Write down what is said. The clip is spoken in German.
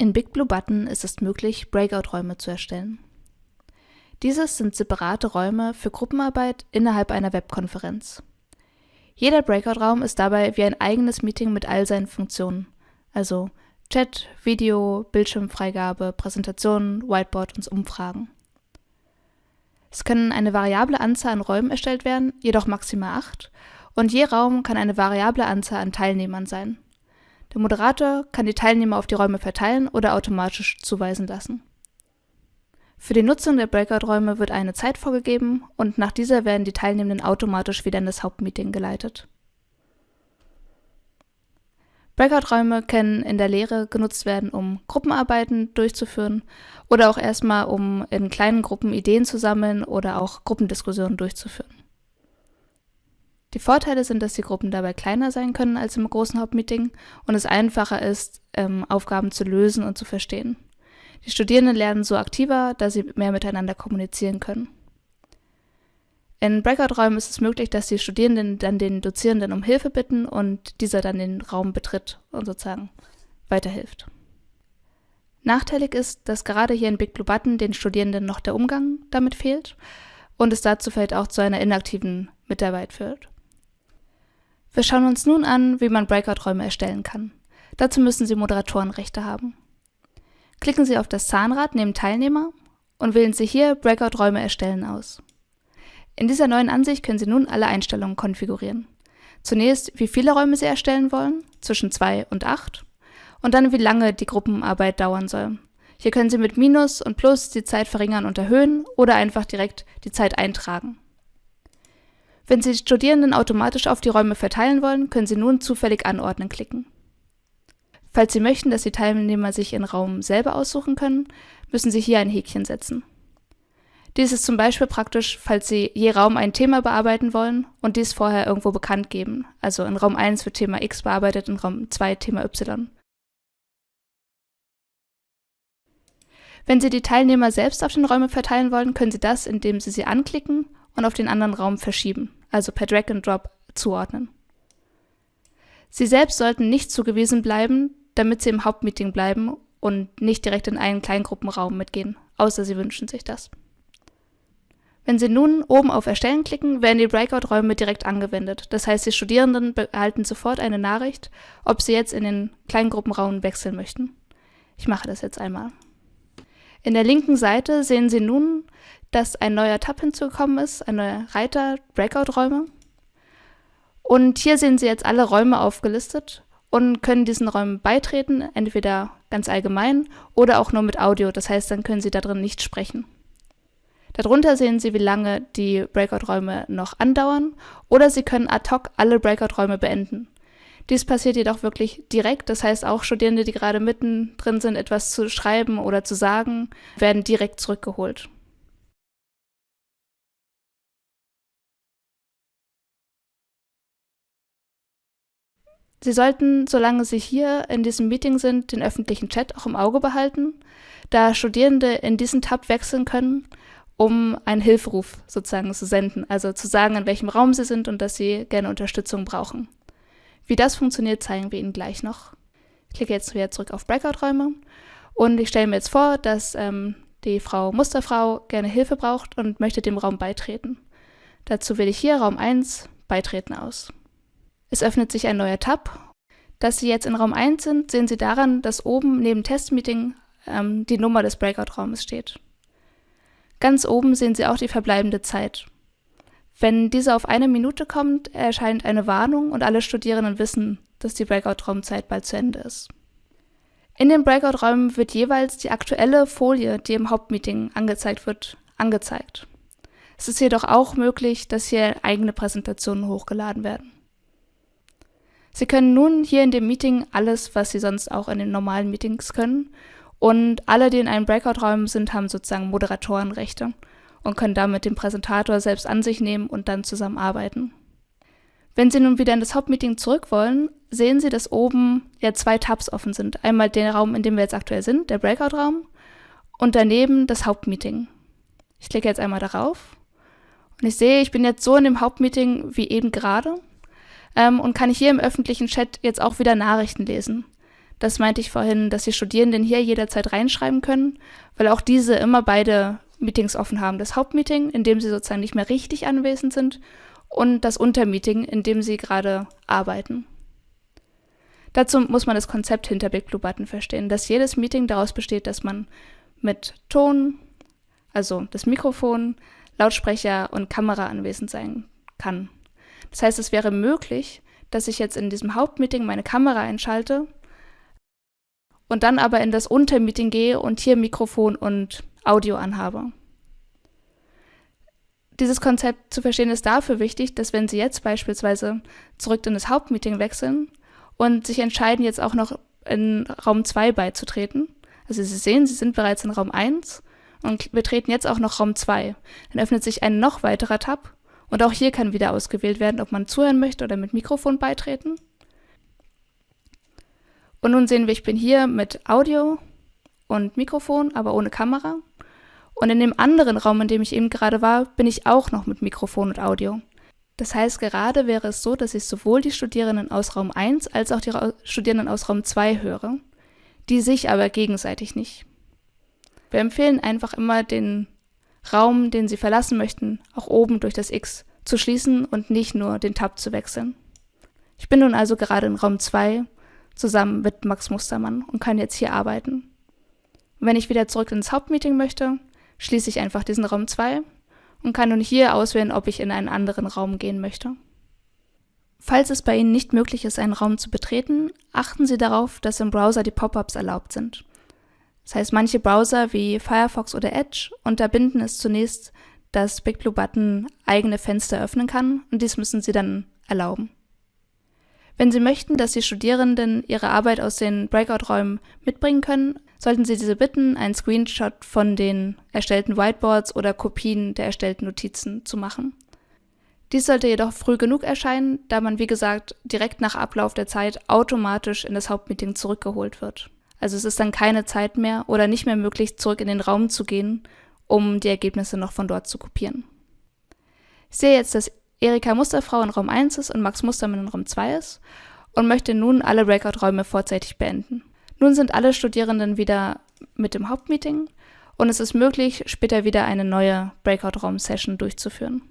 In Big Blue Button ist es möglich, Breakout-Räume zu erstellen. Dieses sind separate Räume für Gruppenarbeit innerhalb einer Webkonferenz. Jeder Breakout-Raum ist dabei wie ein eigenes Meeting mit all seinen Funktionen, also Chat, Video, Bildschirmfreigabe, Präsentationen, Whiteboard und Umfragen. Es können eine variable Anzahl an Räumen erstellt werden, jedoch maximal acht, und je Raum kann eine variable Anzahl an Teilnehmern sein. Der Moderator kann die Teilnehmer auf die Räume verteilen oder automatisch zuweisen lassen. Für die Nutzung der Breakout-Räume wird eine Zeit vorgegeben und nach dieser werden die Teilnehmenden automatisch wieder in das Hauptmeeting geleitet. Breakout-Räume können in der Lehre genutzt werden, um Gruppenarbeiten durchzuführen oder auch erstmal, um in kleinen Gruppen Ideen zu sammeln oder auch Gruppendiskussionen durchzuführen. Die Vorteile sind, dass die Gruppen dabei kleiner sein können als im großen Hauptmeeting und es einfacher ist, ähm, Aufgaben zu lösen und zu verstehen. Die Studierenden lernen so aktiver, da sie mehr miteinander kommunizieren können. In Breakout-Räumen ist es möglich, dass die Studierenden dann den Dozierenden um Hilfe bitten und dieser dann den Raum betritt und sozusagen weiterhilft. Nachteilig ist, dass gerade hier in Big Blue Button den Studierenden noch der Umgang damit fehlt und es dazu vielleicht auch zu einer inaktiven Mitarbeit führt. Wir schauen uns nun an, wie man Breakout-Räume erstellen kann. Dazu müssen Sie Moderatorenrechte haben. Klicken Sie auf das Zahnrad neben Teilnehmer und wählen Sie hier Breakout-Räume erstellen aus. In dieser neuen Ansicht können Sie nun alle Einstellungen konfigurieren. Zunächst, wie viele Räume Sie erstellen wollen, zwischen 2 und 8, und dann, wie lange die Gruppenarbeit dauern soll. Hier können Sie mit Minus und Plus die Zeit verringern und erhöhen oder einfach direkt die Zeit eintragen. Wenn Sie die Studierenden automatisch auf die Räume verteilen wollen, können Sie nun zufällig anordnen klicken. Falls Sie möchten, dass die Teilnehmer sich ihren Raum selber aussuchen können, müssen Sie hier ein Häkchen setzen. Dies ist zum Beispiel praktisch, falls Sie je Raum ein Thema bearbeiten wollen und dies vorher irgendwo bekannt geben. Also in Raum 1 wird Thema X bearbeitet, in Raum 2 Thema Y. Wenn Sie die Teilnehmer selbst auf den Räume verteilen wollen, können Sie das, indem Sie sie anklicken und auf den anderen Raum verschieben also per Drag and Drop, zuordnen. Sie selbst sollten nicht zugewiesen bleiben, damit Sie im Hauptmeeting bleiben und nicht direkt in einen Kleingruppenraum mitgehen, außer Sie wünschen sich das. Wenn Sie nun oben auf Erstellen klicken, werden die Breakout-Räume direkt angewendet. Das heißt, die Studierenden erhalten sofort eine Nachricht, ob sie jetzt in den Kleingruppenraum wechseln möchten. Ich mache das jetzt einmal. In der linken Seite sehen Sie nun dass ein neuer Tab hinzugekommen ist, ein neuer Reiter, Breakout-Räume. Und hier sehen Sie jetzt alle Räume aufgelistet und können diesen Räumen beitreten, entweder ganz allgemein oder auch nur mit Audio, das heißt, dann können Sie da drin nicht sprechen. Darunter sehen Sie, wie lange die Breakout-Räume noch andauern oder Sie können ad hoc alle Breakout-Räume beenden. Dies passiert jedoch wirklich direkt, das heißt auch Studierende, die gerade mittendrin sind, etwas zu schreiben oder zu sagen, werden direkt zurückgeholt. Sie sollten, solange Sie hier in diesem Meeting sind, den öffentlichen Chat auch im Auge behalten, da Studierende in diesen Tab wechseln können, um einen Hilferuf sozusagen zu senden, also zu sagen, in welchem Raum Sie sind und dass Sie gerne Unterstützung brauchen. Wie das funktioniert, zeigen wir Ihnen gleich noch. Ich klicke jetzt wieder zurück auf Breakout-Räume und ich stelle mir jetzt vor, dass ähm, die Frau Musterfrau gerne Hilfe braucht und möchte dem Raum beitreten. Dazu wähle ich hier Raum 1 Beitreten aus. Es öffnet sich ein neuer Tab. Dass Sie jetzt in Raum 1 sind, sehen Sie daran, dass oben neben Testmeeting ähm, die Nummer des Breakout-Raumes steht. Ganz oben sehen Sie auch die verbleibende Zeit. Wenn diese auf eine Minute kommt, erscheint eine Warnung und alle Studierenden wissen, dass die Breakout-Raumzeit bald zu Ende ist. In den Breakout-Räumen wird jeweils die aktuelle Folie, die im Hauptmeeting angezeigt wird, angezeigt. Es ist jedoch auch möglich, dass hier eigene Präsentationen hochgeladen werden. Sie können nun hier in dem Meeting alles, was Sie sonst auch in den normalen Meetings können. Und alle, die in einem Breakout-Raum sind, haben sozusagen Moderatorenrechte und können damit den Präsentator selbst an sich nehmen und dann zusammenarbeiten. Wenn Sie nun wieder in das Hauptmeeting zurück wollen, sehen Sie, dass oben ja zwei Tabs offen sind. Einmal den Raum, in dem wir jetzt aktuell sind, der Breakout-Raum, und daneben das Hauptmeeting. Ich klicke jetzt einmal darauf und ich sehe, ich bin jetzt so in dem Hauptmeeting wie eben gerade ähm, und kann hier im öffentlichen Chat jetzt auch wieder Nachrichten lesen. Das meinte ich vorhin, dass die Studierenden hier jederzeit reinschreiben können, weil auch diese immer beide Meetings offen haben. Das Hauptmeeting, in dem sie sozusagen nicht mehr richtig anwesend sind, und das Untermeeting, in dem sie gerade arbeiten. Dazu muss man das Konzept hinter Big Blue Button verstehen, dass jedes Meeting daraus besteht, dass man mit Ton, also das Mikrofon, Lautsprecher und Kamera anwesend sein kann. Das heißt, es wäre möglich, dass ich jetzt in diesem Hauptmeeting meine Kamera einschalte und dann aber in das Untermeeting gehe und hier Mikrofon und Audio anhabe. Dieses Konzept zu verstehen ist dafür wichtig, dass wenn Sie jetzt beispielsweise zurück in das Hauptmeeting wechseln und sich entscheiden, jetzt auch noch in Raum 2 beizutreten, also Sie sehen, Sie sind bereits in Raum 1 und betreten jetzt auch noch Raum 2, dann öffnet sich ein noch weiterer Tab und auch hier kann wieder ausgewählt werden, ob man zuhören möchte oder mit Mikrofon beitreten. Und nun sehen wir, ich bin hier mit Audio und Mikrofon, aber ohne Kamera. Und in dem anderen Raum, in dem ich eben gerade war, bin ich auch noch mit Mikrofon und Audio. Das heißt, gerade wäre es so, dass ich sowohl die Studierenden aus Raum 1 als auch die Ra Studierenden aus Raum 2 höre, die sich aber gegenseitig nicht. Wir empfehlen einfach immer den Raum, den Sie verlassen möchten, auch oben durch das X zu schließen und nicht nur den Tab zu wechseln. Ich bin nun also gerade in Raum 2 zusammen mit Max Mustermann und kann jetzt hier arbeiten. Und wenn ich wieder zurück ins Hauptmeeting möchte, schließe ich einfach diesen Raum 2 und kann nun hier auswählen, ob ich in einen anderen Raum gehen möchte. Falls es bei Ihnen nicht möglich ist, einen Raum zu betreten, achten Sie darauf, dass im Browser die Pop-ups erlaubt sind. Das heißt, manche Browser wie Firefox oder Edge unterbinden es zunächst, dass BigBlueButton eigene Fenster öffnen kann und dies müssen Sie dann erlauben. Wenn Sie möchten, dass die Studierenden ihre Arbeit aus den Breakout-Räumen mitbringen können, sollten Sie diese bitten, einen Screenshot von den erstellten Whiteboards oder Kopien der erstellten Notizen zu machen. Dies sollte jedoch früh genug erscheinen, da man, wie gesagt, direkt nach Ablauf der Zeit automatisch in das Hauptmeeting zurückgeholt wird. Also es ist dann keine Zeit mehr oder nicht mehr möglich, zurück in den Raum zu gehen, um die Ergebnisse noch von dort zu kopieren. Ich sehe jetzt, dass Erika Musterfrau in Raum 1 ist und Max Mustermann in Raum 2 ist und möchte nun alle Breakout-Räume vorzeitig beenden. Nun sind alle Studierenden wieder mit dem Hauptmeeting und es ist möglich, später wieder eine neue Breakout-Raum-Session durchzuführen.